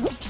Whoops!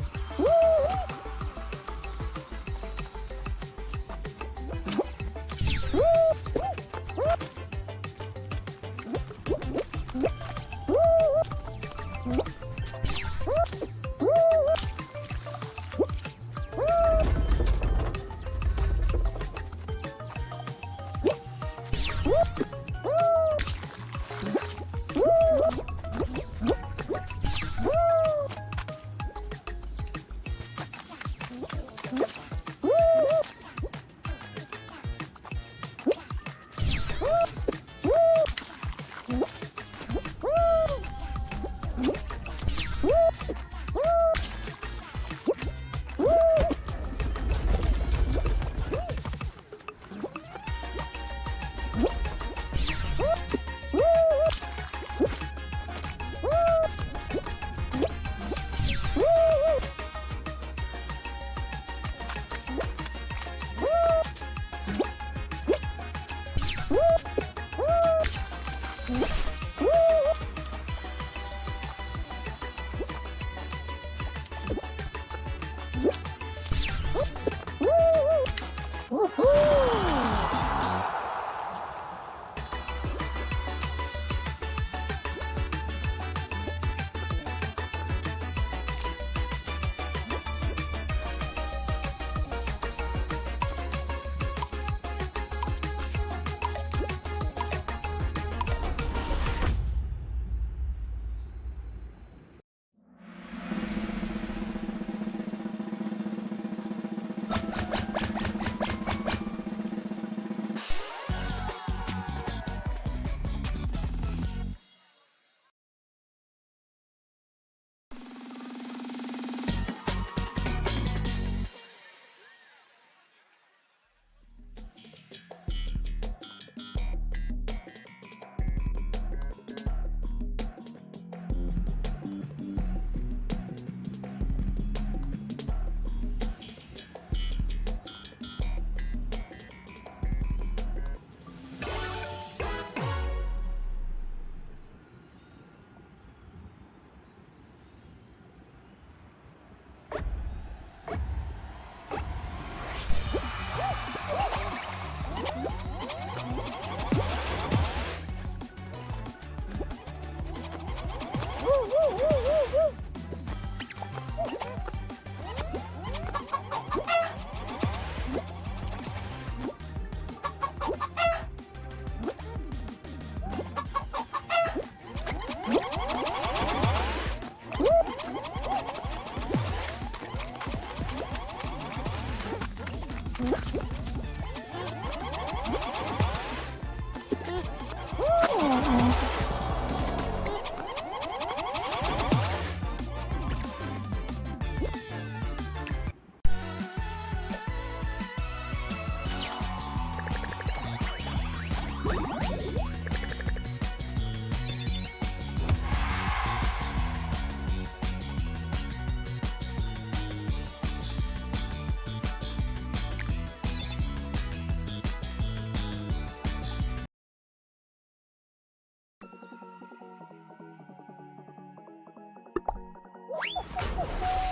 Woo! Woo-hoo-hoo-hoo!